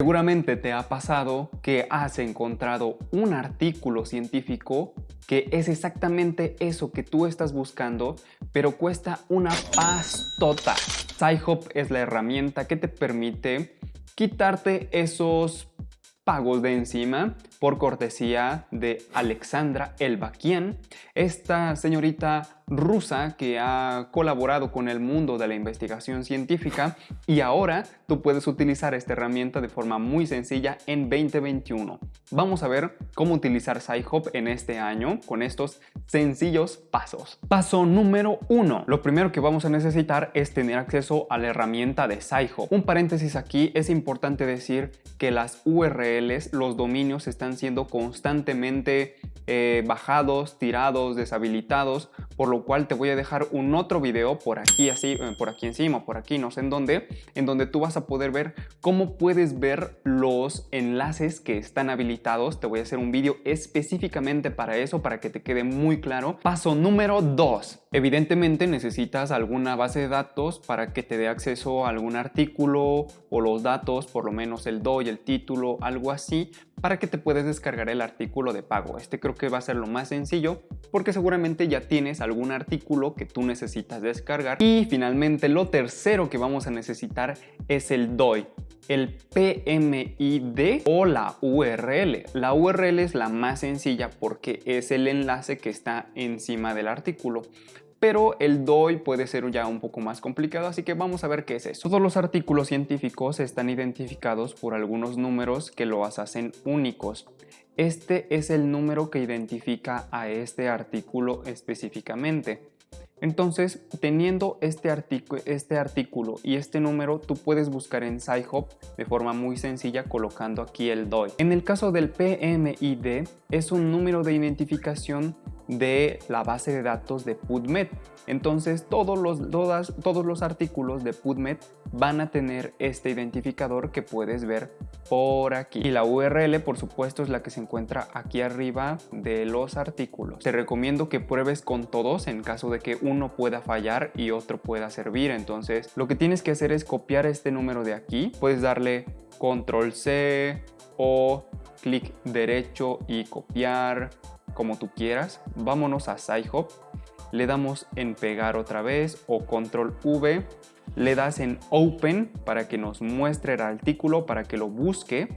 Seguramente te ha pasado que has encontrado un artículo científico que es exactamente eso que tú estás buscando, pero cuesta una pastota. SciHop es la herramienta que te permite quitarte esos pagos de encima por cortesía de Alexandra Elbakian, esta señorita rusa que ha colaborado con el mundo de la investigación científica y ahora tú puedes utilizar esta herramienta de forma muy sencilla en 2021. Vamos a ver cómo utilizar SciHop en este año con estos sencillos pasos. Paso número uno. Lo primero que vamos a necesitar es tener acceso a la herramienta de SciHop. Un paréntesis aquí, es importante decir que las URLs, los dominios están siendo constantemente eh, bajados, tirados, deshabilitados, por lo cual te voy a dejar un otro video por aquí, así, eh, por aquí encima, por aquí, no sé en dónde, en donde tú vas a poder ver cómo puedes ver los enlaces que están habilitados. Te voy a hacer un video específicamente para eso, para que te quede muy claro. Paso número 2. Evidentemente necesitas alguna base de datos para que te dé acceso a algún artículo o los datos, por lo menos el DOI, el título, algo así, para que te puedas descargar el artículo de pago. Este creo que va a ser lo más sencillo porque seguramente ya tienes algún artículo que tú necesitas descargar. Y finalmente lo tercero que vamos a necesitar es el DOI el PMID o la URL. La URL es la más sencilla porque es el enlace que está encima del artículo pero el DOI puede ser ya un poco más complicado, así que vamos a ver qué es eso. Todos los artículos científicos están identificados por algunos números que los hacen únicos. Este es el número que identifica a este artículo específicamente. Entonces, teniendo este, este, artículo y este número, tú puedes buscar en SciHop de forma muy sencilla colocando aquí el DOI. En el caso del PMID, es un número de identificación de la base de datos de PubMed. Entonces todos los, todos los artículos de PubMed van a tener este identificador que puedes ver por aquí. Y la URL por supuesto es la que se encuentra aquí arriba de los artículos. Te recomiendo que pruebes con todos en caso de que uno pueda fallar y otro pueda servir. Entonces lo que tienes que hacer es copiar este número de aquí. Puedes darle control C o clic derecho y copiar como tú quieras. Vámonos a SciHop, le damos en pegar otra vez o control V, le das en Open para que nos muestre el artículo, para que lo busque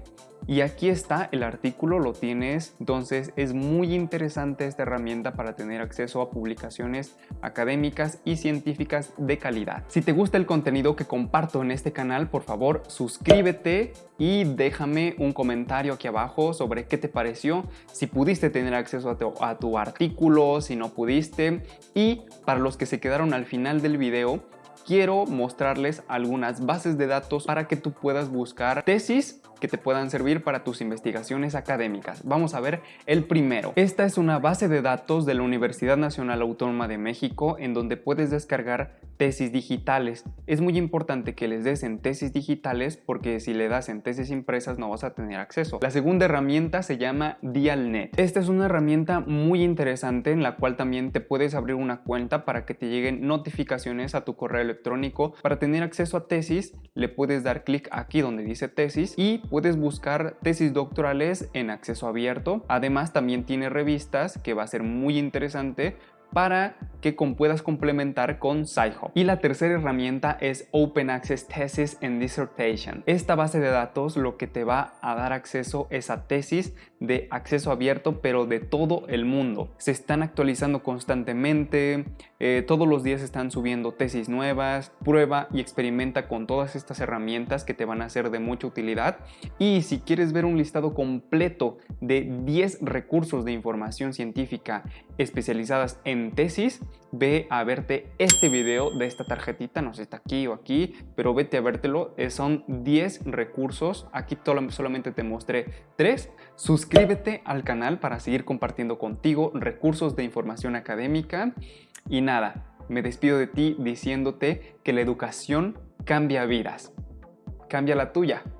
y aquí está el artículo, lo tienes, entonces es muy interesante esta herramienta para tener acceso a publicaciones académicas y científicas de calidad. Si te gusta el contenido que comparto en este canal, por favor suscríbete y déjame un comentario aquí abajo sobre qué te pareció, si pudiste tener acceso a tu, a tu artículo, si no pudiste y para los que se quedaron al final del video, quiero mostrarles algunas bases de datos para que tú puedas buscar tesis que te puedan servir para tus investigaciones académicas. Vamos a ver el primero. Esta es una base de datos de la Universidad Nacional Autónoma de México en donde puedes descargar tesis digitales. Es muy importante que les des en tesis digitales porque si le das en tesis impresas no vas a tener acceso. La segunda herramienta se llama Dialnet. Esta es una herramienta muy interesante en la cual también te puedes abrir una cuenta para que te lleguen notificaciones a tu correo electrónico. Para tener acceso a tesis le puedes dar clic aquí donde dice tesis y puedes buscar tesis doctorales en acceso abierto. Además también tiene revistas que va a ser muy interesante para que puedas complementar con SciHop. Y la tercera herramienta es Open Access Thesis and Dissertation. Esta base de datos lo que te va a dar acceso es a tesis de acceso abierto, pero de todo el mundo. Se están actualizando constantemente, eh, todos los días están subiendo tesis nuevas, prueba y experimenta con todas estas herramientas que te van a ser de mucha utilidad. Y si quieres ver un listado completo de 10 recursos de información científica especializadas en tesis, ve a verte este video de esta tarjetita, no sé, está aquí o aquí, pero vete a vértelo, eh, son 10 recursos, aquí solamente te mostré 3, suscríbete al canal para seguir compartiendo contigo recursos de información académica. Y nada, me despido de ti diciéndote que la educación cambia vidas, cambia la tuya.